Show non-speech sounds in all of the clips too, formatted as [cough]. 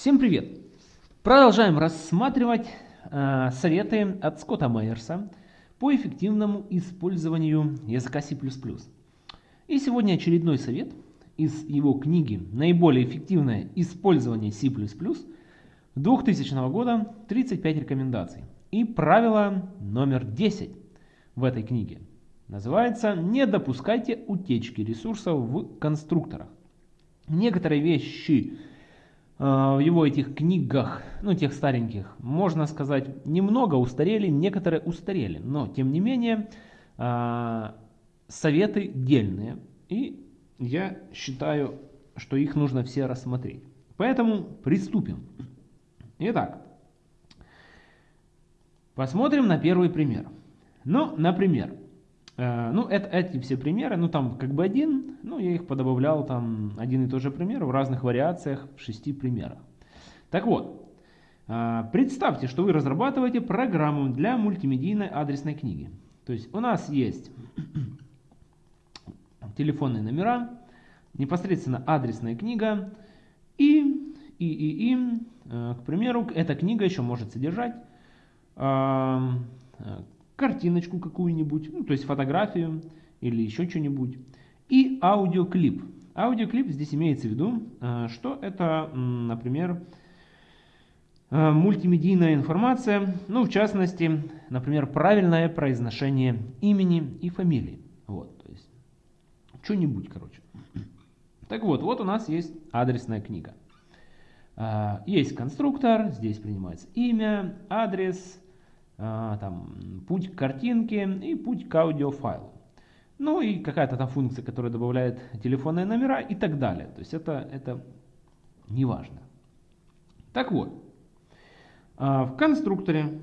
Всем привет! Продолжаем рассматривать э, советы от Скотта Майерса по эффективному использованию языка C++. И сегодня очередной совет из его книги «Наиболее эффективное использование C++ 2000 года 35 рекомендаций». И правило номер 10 в этой книге называется «Не допускайте утечки ресурсов в конструкторах». Некоторые вещи в его этих книгах, ну тех стареньких, можно сказать, немного устарели, некоторые устарели. Но тем не менее, э, советы дельные. И я считаю, что их нужно все рассмотреть. Поэтому приступим. Итак, посмотрим на первый пример. Ну, например, Э, ну, это, эти все примеры, ну, там как бы один, ну, я их подобавлял, там, один и тот же пример в разных вариациях, в шести примерах. Так вот, э, представьте, что вы разрабатываете программу для мультимедийной адресной книги. То есть у нас есть [clears throat] телефонные номера, непосредственно адресная книга и, и, и, и, э, к примеру, эта книга еще может содержать картиночку какую-нибудь, ну, то есть фотографию или еще что-нибудь, и аудиоклип. Аудиоклип здесь имеется в виду, э, что это, например, э, мультимедийная информация, ну, в частности, например, правильное произношение имени и фамилии. Вот, то есть, что-нибудь, короче. Так вот, вот у нас есть адресная книга. Э, есть конструктор, здесь принимается имя, адрес, там, путь к картинке и путь к аудиофайлу. Ну и какая-то там функция, которая добавляет телефонные номера и так далее. То есть это, это не важно. Так вот, а, в конструкторе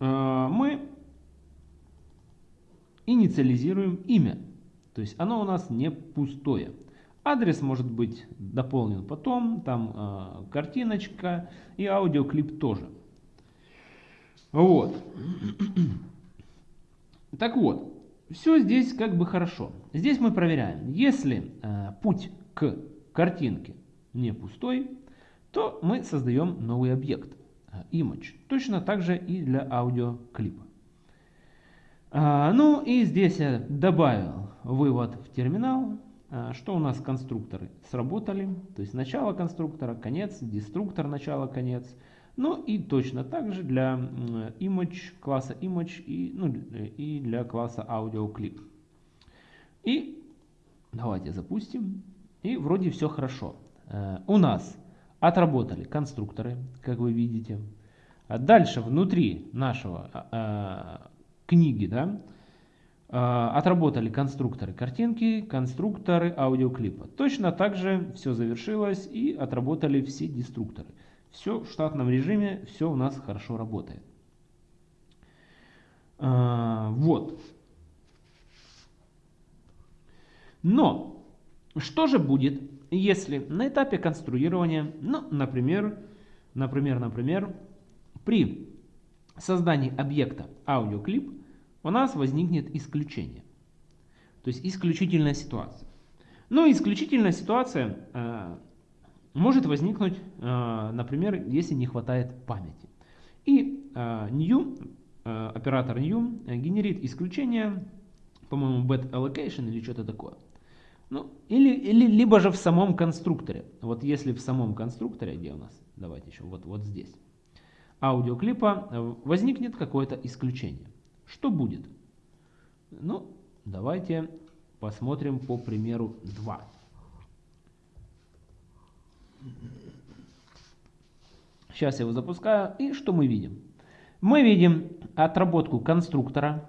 а, мы инициализируем имя. То есть оно у нас не пустое. Адрес может быть дополнен потом, там картиночка и аудиоклип тоже. Вот. Так вот, все здесь как бы хорошо. Здесь мы проверяем. Если э, путь к картинке не пустой, то мы создаем новый объект, э, image. Точно так же и для аудиоклипа. А, ну и здесь я добавил вывод в терминал, а, что у нас конструкторы сработали. То есть начало конструктора, конец, деструктор, начало, конец. Ну и точно так же для image, класса image и, ну, и для класса audio И давайте запустим. И вроде все хорошо. Э, у нас отработали конструкторы, как вы видите. А дальше внутри нашего э, книги, да, э, отработали конструкторы картинки, конструкторы аудиоклипа. Точно так же все завершилось и отработали все деструкторы. Все в штатном режиме, все у нас хорошо работает. А, вот. Но, что же будет, если на этапе конструирования, ну, например, например, например, при создании объекта аудиоклип у нас возникнет исключение. То есть исключительная ситуация. Ну, исключительная ситуация а, может возникнуть, э, например, если не хватает памяти. И э, new, э, оператор new генерит исключение, по-моему, bad allocation или что-то такое. Ну, или, или, либо же в самом конструкторе. Вот если в самом конструкторе, где у нас, давайте еще, вот, вот здесь, аудиоклипа возникнет какое-то исключение. Что будет? Ну, давайте посмотрим по примеру 2. Сейчас я его запускаю. И что мы видим? Мы видим отработку конструктора,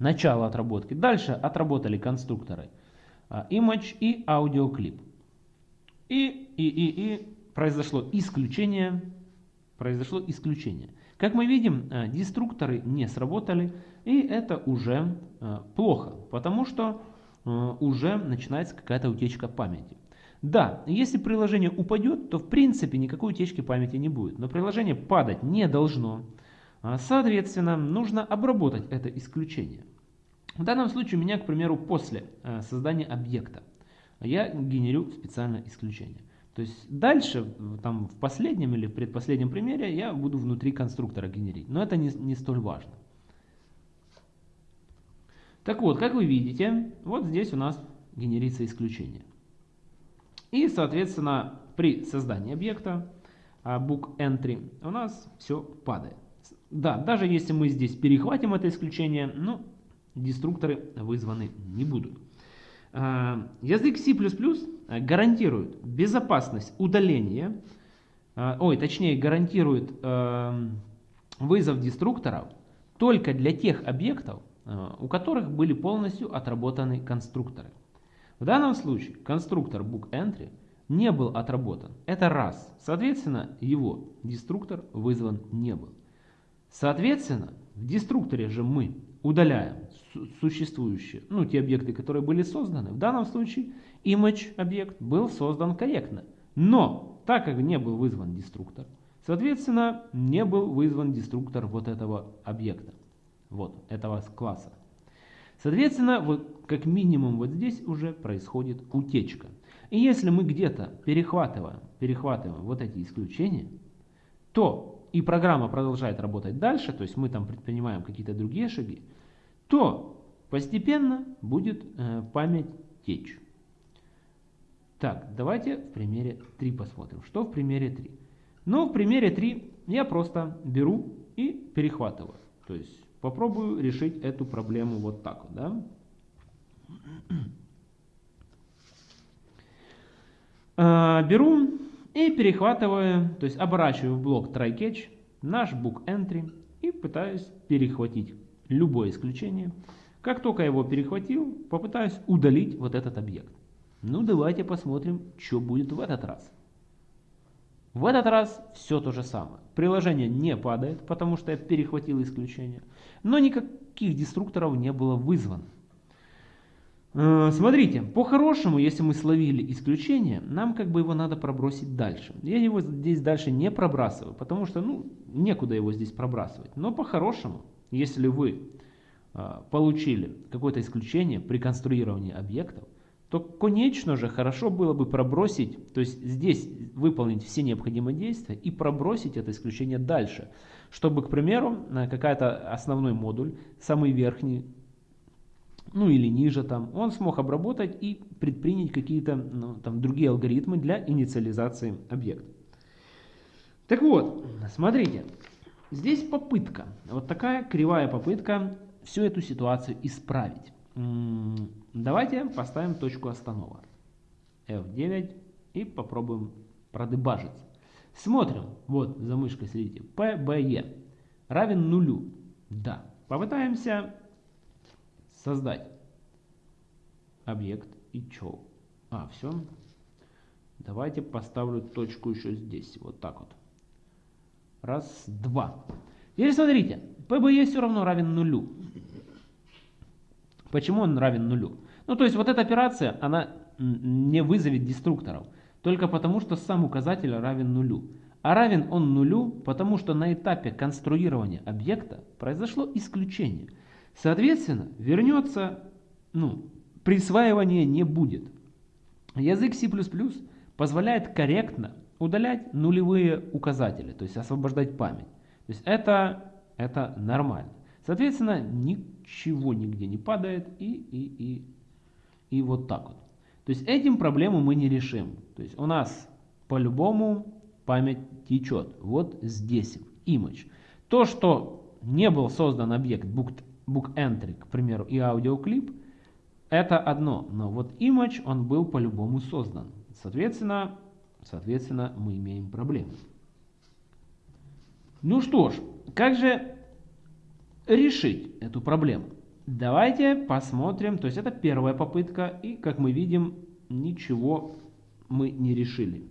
начало отработки. Дальше отработали конструкторы а, image и аудиоклип. И, и, и, и произошло исключение. Произошло исключение. Как мы видим, а, деструкторы не сработали, и это уже а, плохо, потому что уже начинается какая-то утечка памяти. Да, если приложение упадет, то в принципе никакой утечки памяти не будет. Но приложение падать не должно. А, соответственно, нужно обработать это исключение. В данном случае у меня, к примеру, после э, создания объекта я генерю специальное исключение. То есть дальше, там, в последнем или предпоследнем примере я буду внутри конструктора генерить. Но это не, не столь важно. Так вот, как вы видите, вот здесь у нас генерится исключение. И, соответственно, при создании объекта а, book entry у нас все падает. Да, даже если мы здесь перехватим это исключение, ну, деструкторы вызваны не будут. А, язык C++ гарантирует безопасность удаления, а, ой, точнее гарантирует вызов деструкторов только для тех объектов, у которых были полностью отработаны конструкторы. В данном случае конструктор bookEntry не был отработан. Это раз. Соответственно, его деструктор вызван не был. Соответственно, в деструкторе же мы удаляем существующие, ну, те объекты, которые были созданы. В данном случае image объект был создан корректно. Но, так как не был вызван деструктор, соответственно, не был вызван деструктор вот этого объекта, вот этого класса. Соответственно, вот как минимум вот здесь уже происходит утечка. И если мы где-то перехватываем, перехватываем вот эти исключения, то и программа продолжает работать дальше, то есть мы там предпринимаем какие-то другие шаги, то постепенно будет э, память течь. Так, давайте в примере 3 посмотрим. Что в примере 3? Ну, в примере 3 я просто беру и перехватываю. То есть попробую решить эту проблему вот так. Да? А, беру и перехватываю, то есть оборачиваю в блок try-catch наш book entry и пытаюсь перехватить любое исключение. Как только его перехватил, попытаюсь удалить вот этот объект. Ну давайте посмотрим, что будет в этот раз. В этот раз все то же самое. Приложение не падает, потому что я перехватил исключение. Но никаких деструкторов не было вызвано. Э, смотрите, по-хорошему, если мы словили исключение, нам как бы его надо пробросить дальше. Я его здесь дальше не пробрасываю, потому что ну, некуда его здесь пробрасывать. Но по-хорошему, если вы э, получили какое-то исключение при конструировании объектов, то, конечно же, хорошо было бы пробросить, то есть здесь выполнить все необходимые действия и пробросить это исключение дальше, чтобы, к примеру, э, какая-то основной модуль, самый верхний, ну или ниже там, он смог обработать и предпринять какие-то ну, там другие алгоритмы для инициализации объекта. Так вот, смотрите, здесь попытка, вот такая кривая попытка всю эту ситуацию исправить. Давайте поставим точку останова. F9 и попробуем продебажить. Смотрим, вот за мышкой следите, PBE равен нулю. Да, попытаемся создать объект и чё? А, все. Давайте поставлю точку еще здесь, вот так вот. Раз, два. Теперь смотрите, PBE все равно равен нулю. Почему он равен нулю? Ну, то есть вот эта операция, она не вызовет деструкторов, только потому что сам указатель равен нулю. А равен он нулю, потому что на этапе конструирования объекта произошло исключение. Соответственно, вернется, ну, присваивания не будет. Язык C++ позволяет корректно удалять нулевые указатели, то есть освобождать память. То есть это, это нормально. Соответственно, ничего нигде не падает и, и, и, и вот так вот. То есть этим проблему мы не решим. То есть у нас по-любому память течет. Вот здесь image. То, что не был создан объект book, book entry, к примеру, и аудиоклип, это одно. Но вот image, он был по-любому создан. Соответственно, соответственно, мы имеем проблему. Ну что ж, как же решить эту проблему? Давайте посмотрим, то есть это первая попытка, и как мы видим, ничего мы не решили.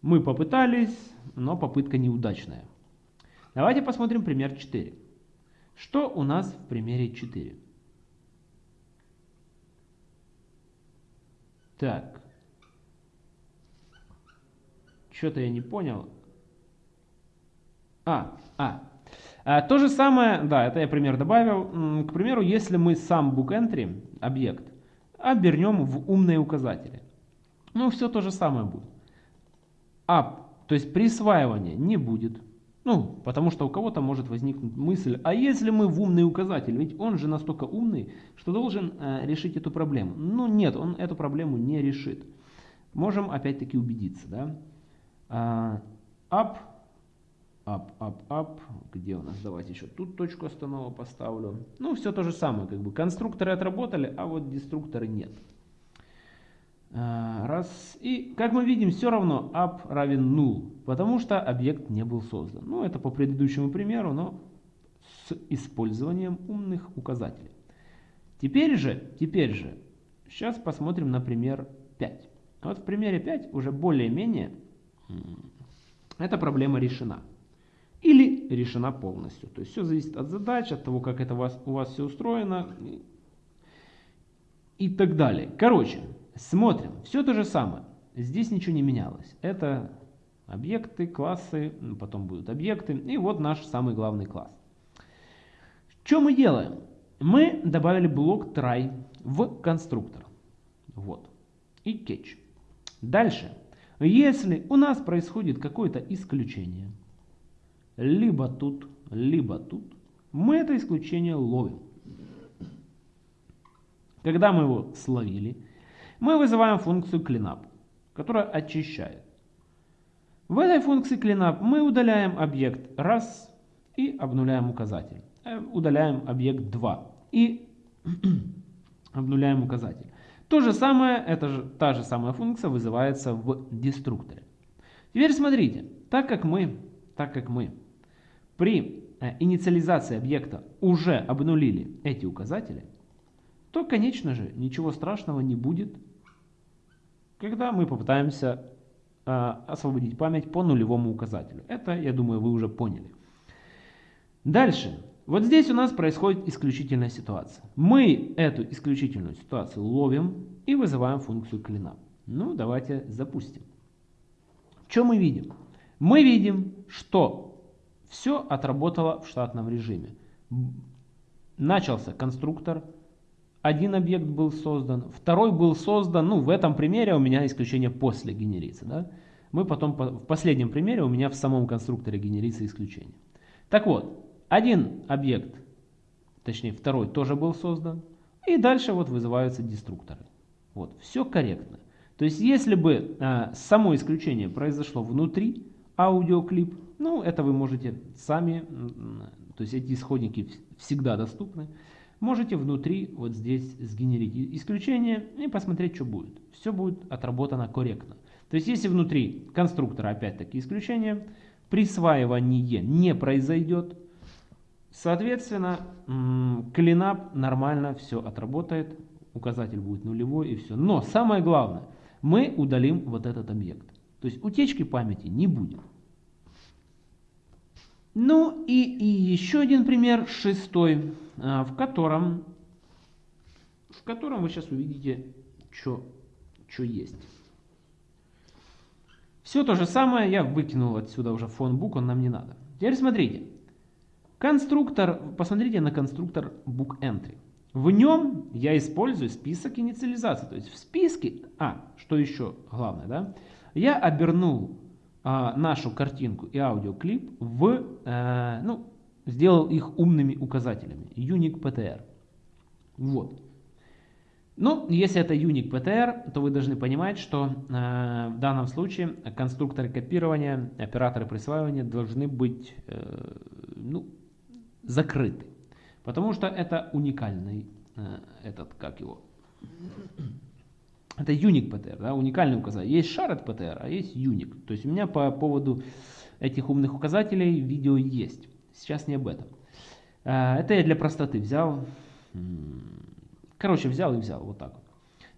Мы попытались, но попытка неудачная. Давайте посмотрим пример 4. Что у нас в примере 4? Так. Что-то я не понял. А, а, то же самое, да, это я пример добавил. К примеру, если мы сам bookentry, объект, обернем в умные указатели. Ну, все то же самое будет. Up, то есть присваивания не будет. Ну, потому что у кого-то может возникнуть мысль, а если мы в умный указатель, ведь он же настолько умный, что должен э, решить эту проблему. Ну нет, он эту проблему не решит. Можем опять-таки убедиться, да. Up, up, up, up, где у нас, давайте еще тут точку останова поставлю. Ну, все то же самое, как бы конструкторы отработали, а вот деструкторы нет. А, раз. И как мы видим, все равно up равен null, потому что объект не был создан. Ну, это по предыдущему примеру, но с использованием умных указателей. Теперь же, теперь же, сейчас посмотрим на пример 5. Вот в примере 5 уже более-менее эта проблема решена. Решена полностью. То есть все зависит от задач, от того, как это у вас, у вас все устроено и так далее. Короче, Смотрим, все то же самое. Здесь ничего не менялось. Это объекты, классы, потом будут объекты. И вот наш самый главный класс. Что мы делаем? Мы добавили блок try в конструктор. Вот. И catch. Дальше. Если у нас происходит какое-то исключение, либо тут, либо тут, мы это исключение ловим. Когда мы его словили, мы вызываем функцию cleanup, которая очищает. В этой функции cleanup мы удаляем объект раз и обнуляем указатель. Э, удаляем объект 2 и [clears throat] обнуляем указатель. То же самое, это же, та же самая функция вызывается в деструкторе. Теперь смотрите, так как мы, так как мы при э, инициализации объекта уже обнулили эти указатели, то, конечно же, ничего страшного не будет когда мы попытаемся э, освободить память по нулевому указателю. Это, я думаю, вы уже поняли. Дальше. Вот здесь у нас происходит исключительная ситуация. Мы эту исключительную ситуацию ловим и вызываем функцию cleanup. Ну, давайте запустим. Что мы видим? Мы видим, что все отработало в штатном режиме. Начался конструктор, один объект был создан, второй был создан, ну в этом примере у меня исключение после генерится. Да? Мы потом, в последнем примере у меня в самом конструкторе генерится исключение. Так вот, один объект, точнее второй тоже был создан, и дальше вот вызываются деструкторы. Вот, все корректно. То есть если бы а, само исключение произошло внутри аудиоклип, ну это вы можете сами, то есть эти исходники всегда доступны можете внутри вот здесь сгенерить исключение и посмотреть, что будет. Все будет отработано корректно. То есть если внутри конструктора опять-таки исключение, присваивание не произойдет, соответственно, клинап нормально все отработает, указатель будет нулевой и все. Но самое главное, мы удалим вот этот объект. То есть утечки памяти не будет. Ну и, и еще один пример, шестой, а, в котором, в котором вы сейчас увидите, что есть. Все то же самое, я выкинул отсюда уже фон-бук, он нам не надо. Теперь смотрите. Конструктор, посмотрите на конструктор bookEntry. В нем я использую список инициализации. То есть в списке, а, что еще главное, да, я обернул а, нашу картинку и аудиоклип в, э, ну, сделал их умными указателями. Unique PTR. Вот. Ну, если это Unique PTR, то вы должны понимать, что э, в данном случае конструкторы копирования, операторы присваивания должны быть э, ну, закрыты. Потому что это уникальный э, этот, как его, это unique PTR, да, уникальный указатель. Есть shared PTR, а есть unique. То есть у меня по поводу этих умных указателей видео есть. Сейчас не об этом. А, это я для простоты взял. Короче, взял и взял. Вот так вот.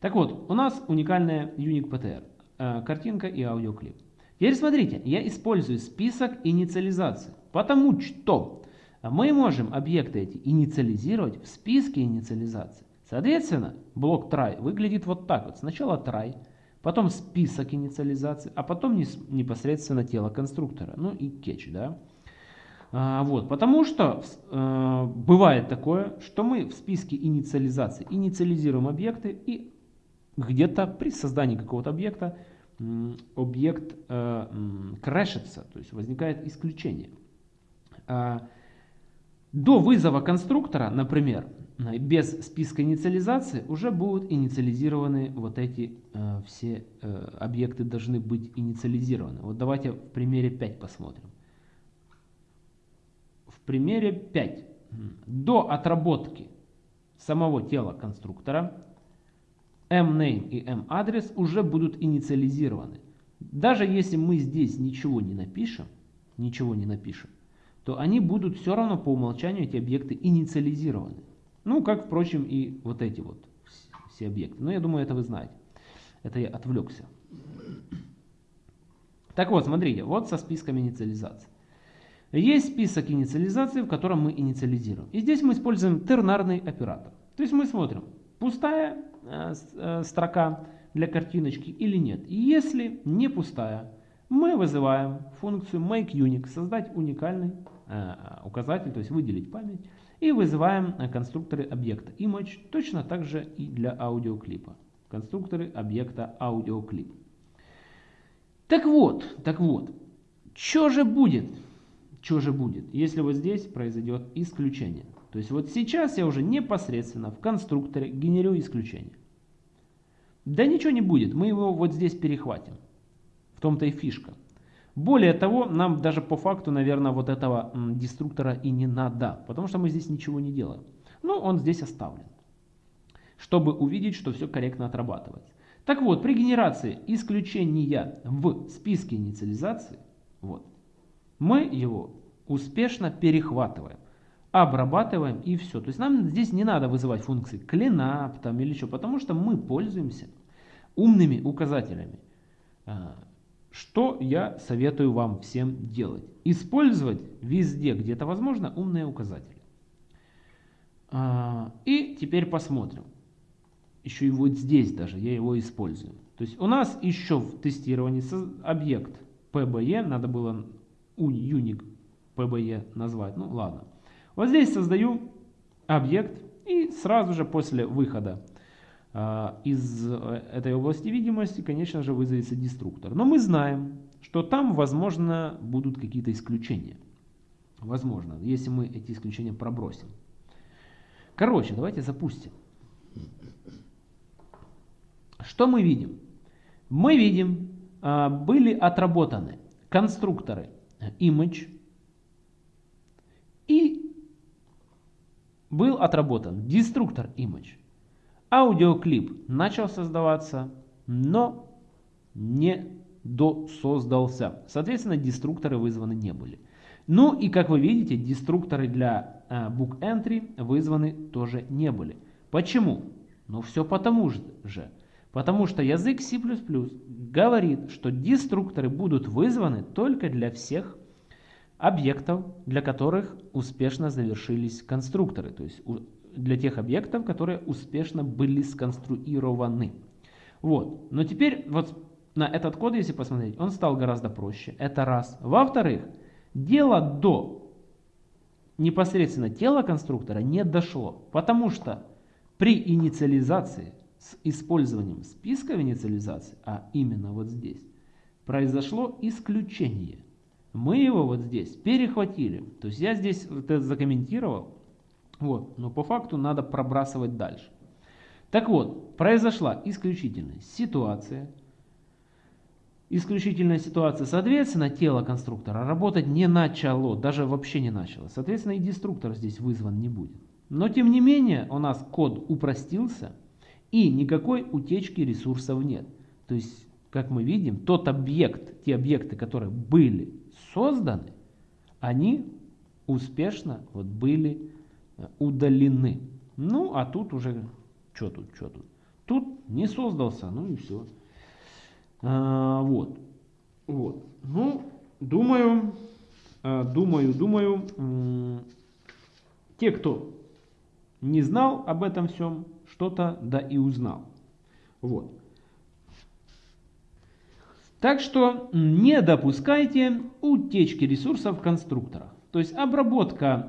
Так вот, у нас уникальная unique PTR. А, картинка и аудиоклип. Теперь смотрите, я использую список инициализации. Потому что мы можем объекты эти инициализировать в списке инициализации. Соответственно, блок try выглядит вот так вот. Сначала try, потом список инициализации, а потом непосредственно тело конструктора. Ну и catch, да. А, вот, потому что э, бывает такое, что мы в списке инициализации инициализируем объекты и где-то при создании какого-то объекта объект э, крэшится, то есть возникает исключение. А, до вызова конструктора, например, без списка инициализации уже будут инициализированы вот эти э, все э, объекты должны быть инициализированы. Вот давайте в примере 5 посмотрим. В примере 5 до отработки самого тела конструктора mName и mAddress уже будут инициализированы. Даже если мы здесь ничего не напишем, ничего не напишем, то они будут все равно по умолчанию эти объекты инициализированы. Ну, как, впрочем, и вот эти вот все объекты. Но я думаю, это вы знаете. Это я отвлекся. Так вот, смотрите, вот со списком инициализации. Есть список инициализации, в котором мы инициализируем. И здесь мы используем тернарный оператор. То есть мы смотрим, пустая э, э, строка для картиночки или нет. И если не пустая, мы вызываем функцию makeUnique, создать уникальный указатель, то есть выделить память, и вызываем э, конструкторы объекта image, точно так же и для аудиоклипа. Конструкторы объекта аудиоклип. Так вот, так вот, что же будет? Что же будет, если вот здесь произойдет исключение? То есть вот сейчас я уже непосредственно в конструкторе генерирую исключение. Да ничего не будет, мы его вот здесь перехватим. В том-то и фишка. Более того, нам даже по факту, наверное, вот этого деструктора и не надо, потому что мы здесь ничего не делаем. Но он здесь оставлен, чтобы увидеть, что все корректно отрабатывается. Так вот, при генерации исключения в списке инициализации, вот, мы его успешно перехватываем, обрабатываем и все. То есть нам здесь не надо вызывать функции cleanup там или что, потому что мы пользуемся умными указателями. Что я советую вам всем делать? Использовать везде, где это возможно, умные указатели. А, и теперь посмотрим. Еще и вот здесь даже я его использую. То есть у нас еще в тестировании объект PBE, надо было unique PBE назвать, ну ладно. Вот здесь создаю объект и сразу же после выхода из э, этой области видимости, конечно же, вызовется деструктор. Но мы знаем, что там, возможно, будут какие-то исключения. Возможно, если мы эти исключения пробросим. Короче, давайте запустим. Что мы видим? Мы видим, а, были отработаны конструкторы image и был отработан деструктор image. Аудиоклип начал создаваться, но не досоздался. Соответственно, деструкторы вызваны не были. Ну и как вы видите, деструкторы для э, book entry вызваны тоже не были. Почему? Ну все потому же. Потому что язык C++ говорит, что деструкторы будут вызваны только для всех объектов, для которых успешно завершились конструкторы. То есть для тех объектов, которые успешно были сконструированы. Вот. Но теперь вот на этот код, если посмотреть, он стал гораздо проще. Это раз. Во-вторых, дело до непосредственно тела конструктора не дошло, потому что при инициализации с использованием списка инициализации, а именно вот здесь, произошло исключение. Мы его вот здесь перехватили. То есть я здесь вот это закомментировал, вот. Но по факту надо пробрасывать дальше. Так вот, произошла исключительная ситуация. Исключительная ситуация, соответственно, тело конструктора работать не начало, даже вообще не начало. Соответственно, и деструктор здесь вызван не будет. Но тем не менее, у нас код упростился, и никакой утечки ресурсов нет. То есть, как мы видим, тот объект, те объекты, которые были созданы, они успешно вот были удалены. Ну, а тут уже, что тут, что тут? Тут не создался, ну и все. А, вот. Вот. Ну, думаю, а, думаю, думаю, те, кто не знал об этом всем, что-то да и узнал. Вот. Так что не допускайте утечки ресурсов в конструкторах. То есть обработка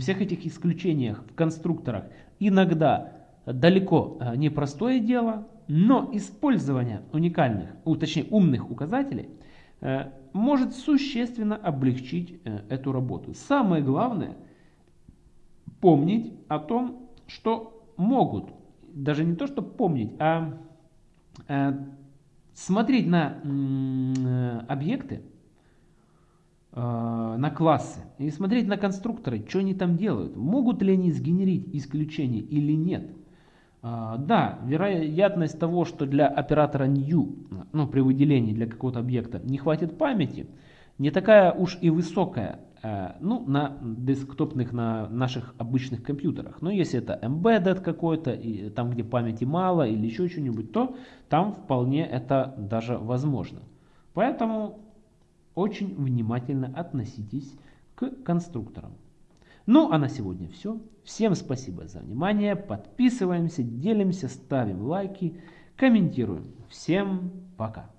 всех этих исключений в конструкторах иногда далеко э, непростое дело, Но использование уникальных, точнее умных указателей э, может существенно облегчить э, эту работу. Самое главное помнить о том, что могут, даже не то, что помнить, а смотреть на объекты, на классы и смотреть на конструкторы, что они там делают. Могут ли они сгенерить исключение или нет. А, да, вероятность того, что для оператора new, ну, при выделении для какого-то объекта не хватит памяти, не такая уж и высокая, э, ну, на десктопных, на наших обычных компьютерах. Но если это embedded какой-то, и там, где памяти мало или еще что-нибудь, то там вполне это даже возможно. Поэтому очень внимательно относитесь к конструкторам. Ну а на сегодня все. Всем спасибо за внимание. Подписываемся, делимся, ставим лайки, комментируем. Всем пока.